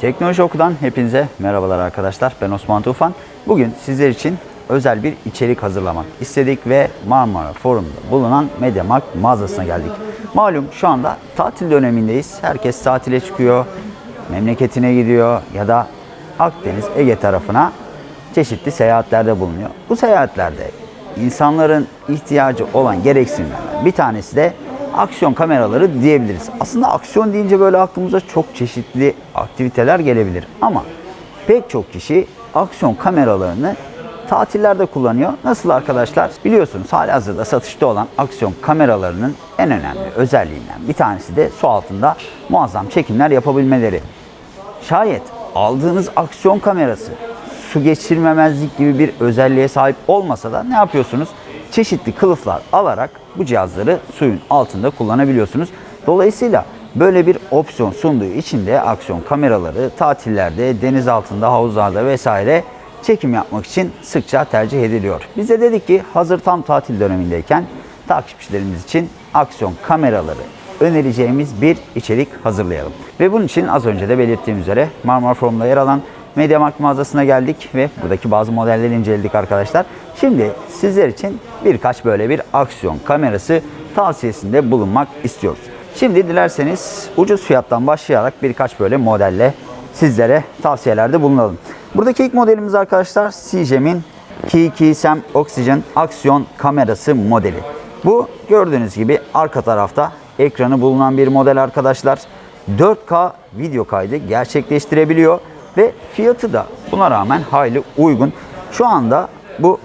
Teknoloji Oku'dan hepinize merhabalar arkadaşlar. Ben Osman Tufan. Bugün sizler için özel bir içerik hazırlamak istedik ve Marmara Forum'da bulunan MediaMarkt mağazasına geldik. Malum şu anda tatil dönemindeyiz. Herkes tatile çıkıyor, memleketine gidiyor ya da Akdeniz, Ege tarafına çeşitli seyahatlerde bulunuyor. Bu seyahatlerde insanların ihtiyacı olan gereksinimlerden bir tanesi de aksiyon kameraları diyebiliriz. Aslında aksiyon deyince böyle aklımıza çok çeşitli aktiviteler gelebilir. Ama pek çok kişi aksiyon kameralarını tatillerde kullanıyor. Nasıl arkadaşlar? Biliyorsunuz halihazırda satışta olan aksiyon kameralarının en önemli özelliğinden bir tanesi de su altında muazzam çekimler yapabilmeleri. Şayet aldığınız aksiyon kamerası su geçirmemezlik gibi bir özelliğe sahip olmasa da ne yapıyorsunuz? Çeşitli kılıflar alarak bu cihazları suyun altında kullanabiliyorsunuz. Dolayısıyla böyle bir opsiyon sunduğu için de aksiyon kameraları tatillerde, deniz altında, havuzlarda vesaire çekim yapmak için sıkça tercih ediliyor. Biz de dedik ki hazır tam tatil dönemindeyken takipçilerimiz için aksiyon kameraları önereceğimiz bir içerik hazırlayalım. Ve bunun için az önce de belirttiğim üzere Marmara Forum'da yer alan MediaMarkt mağazasına geldik ve buradaki bazı modelleri inceledik arkadaşlar. Şimdi sizler için birkaç böyle bir aksiyon kamerası tavsiyesinde bulunmak istiyoruz. Şimdi dilerseniz ucuz fiyattan başlayarak birkaç böyle modelle sizlere tavsiyelerde bulunalım. Buradaki ilk modelimiz arkadaşlar Sijem'in Kiki Sam Oxygen aksiyon kamerası modeli. Bu gördüğünüz gibi arka tarafta ekranı bulunan bir model arkadaşlar. 4K video kaydı gerçekleştirebiliyor ve fiyatı da buna rağmen hayli uygun. Şu anda bu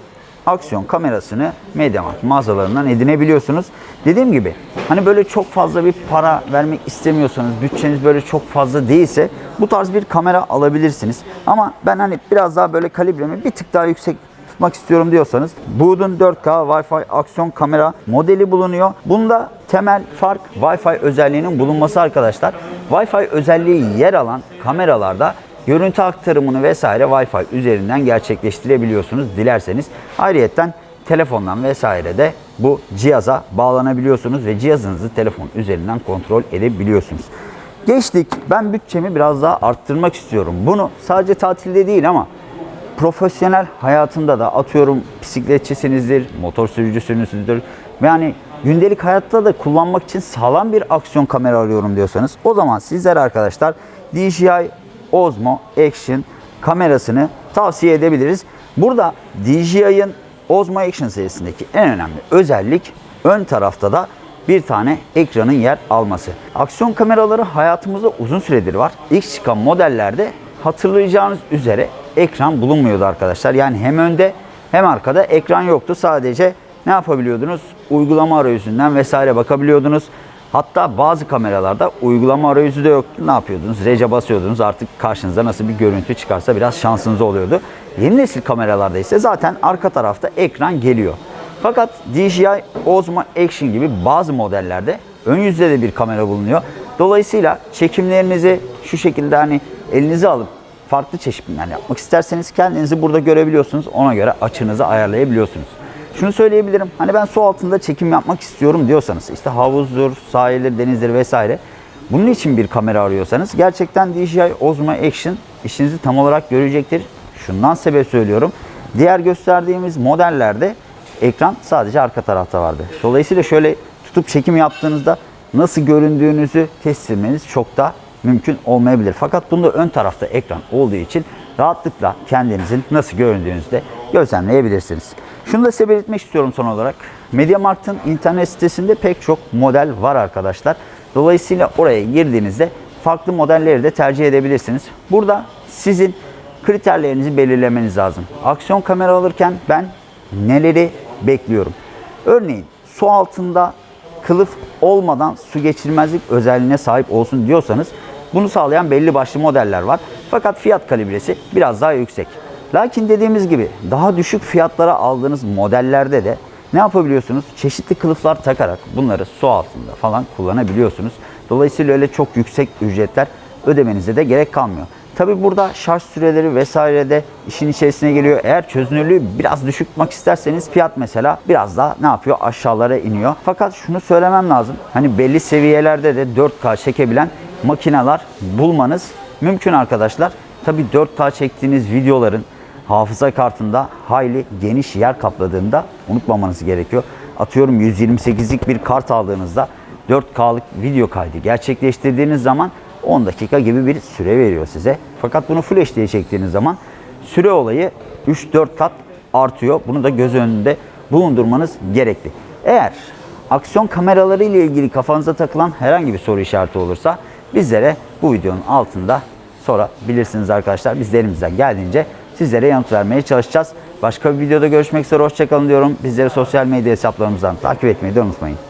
aksiyon kamerasını MediaMarkt mağazalarından edinebiliyorsunuz. Dediğim gibi hani böyle çok fazla bir para vermek istemiyorsanız, bütçeniz böyle çok fazla değilse bu tarz bir kamera alabilirsiniz. Ama ben hani biraz daha böyle kalibremi bir tık daha yüksek tutmak istiyorum diyorsanız Boot'un 4K Wi-Fi aksiyon kamera modeli bulunuyor. Bunda temel fark Wi-Fi özelliğinin bulunması arkadaşlar. Wi-Fi özelliği yer alan kameralarda görüntü aktarımını vesaire Wi-Fi üzerinden gerçekleştirebiliyorsunuz dilerseniz. Ayrıyeten telefondan vesaire de bu cihaza bağlanabiliyorsunuz ve cihazınızı telefon üzerinden kontrol edebiliyorsunuz. Geçtik. Ben bütçemi biraz daha arttırmak istiyorum. Bunu sadece tatilde değil ama profesyonel hayatında da atıyorum bisikletçisinizdir, motor sürücüsünüzdür. Yani gündelik hayatta da kullanmak için sağlam bir aksiyon kamera arıyorum diyorsanız o zaman sizler arkadaşlar DJI Osmo Action kamerasını tavsiye edebiliriz. Burada DJI'ın Osmo Action serisindeki en önemli özellik ön tarafta da bir tane ekranın yer alması. Aksiyon kameraları hayatımızda uzun süredir var. İlk çıkan modellerde hatırlayacağınız üzere ekran bulunmuyordu arkadaşlar. Yani hem önde hem arkada ekran yoktu. Sadece ne yapabiliyordunuz? Uygulama arayüzünden vesaire bakabiliyordunuz. Hatta bazı kameralarda uygulama arayüzü de yoktu. Ne yapıyordunuz? Rece basıyordunuz. Artık karşınıza nasıl bir görüntü çıkarsa biraz şansınız oluyordu. Yeni nesil kameralarda ise zaten arka tarafta ekran geliyor. Fakat DJI Osmo Action gibi bazı modellerde ön yüzde de bir kamera bulunuyor. Dolayısıyla çekimlerinizi şu şekilde hani elinize alıp farklı çeşitler yapmak isterseniz kendinizi burada görebiliyorsunuz. Ona göre açınızı ayarlayabiliyorsunuz. Şunu söyleyebilirim. Hani ben su altında çekim yapmak istiyorum diyorsanız işte havuzdur, sahildir, denizdir vesaire. Bunun için bir kamera arıyorsanız gerçekten DJI Osmo Action işinizi tam olarak görecektir. Şundan sebep söylüyorum. Diğer gösterdiğimiz modellerde ekran sadece arka tarafta vardı. Dolayısıyla şöyle tutup çekim yaptığınızda nasıl göründüğünüzü test etmeniz çok da mümkün olmayabilir. Fakat bunda ön tarafta ekran olduğu için rahatlıkla kendinizin nasıl göründüğünüzü de gözlemleyebilirsiniz. Şunu da size belirtmek istiyorum son olarak. MediaMarkt'ın internet sitesinde pek çok model var arkadaşlar. Dolayısıyla oraya girdiğinizde farklı modelleri de tercih edebilirsiniz. Burada sizin kriterlerinizi belirlemeniz lazım. Aksiyon kamera alırken ben neleri bekliyorum? Örneğin su altında kılıf olmadan su geçirmezlik özelliğine sahip olsun diyorsanız bunu sağlayan belli başlı modeller var. Fakat fiyat kalibresi biraz daha yüksek. Lakin dediğimiz gibi daha düşük fiyatlara aldığınız modellerde de ne yapabiliyorsunuz? Çeşitli kılıflar takarak bunları su altında falan kullanabiliyorsunuz. Dolayısıyla öyle çok yüksek ücretler ödemenize de gerek kalmıyor. Tabi burada şarj süreleri vesaire de işin içerisine geliyor. Eğer çözünürlüğü biraz düşük isterseniz fiyat mesela biraz daha ne yapıyor? Aşağılara iniyor. Fakat şunu söylemem lazım. Hani belli seviyelerde de 4K çekebilen makineler bulmanız mümkün arkadaşlar. Tabi 4K çektiğiniz videoların hafıza kartında hayli geniş yer kapladığında unutmamanız gerekiyor. Atıyorum 128'lik bir kart aldığınızda 4K'lık video kaydı gerçekleştirdiğiniz zaman 10 dakika gibi bir süre veriyor size. Fakat bunu Full HD'ye çektiğiniz zaman süre olayı 3-4 kat artıyor. Bunu da göz önünde bulundurmanız gerekli. Eğer aksiyon kameraları ile ilgili kafanıza takılan herhangi bir soru işareti olursa bizlere bu videonun altında sorabilirsiniz arkadaşlar. Biz de elimizden geldiğince sizlere yanıt vermeye çalışacağız. Başka bir videoda görüşmek üzere. Hoşçakalın diyorum. Bizleri sosyal medya hesaplarımızdan takip etmeyi de unutmayın.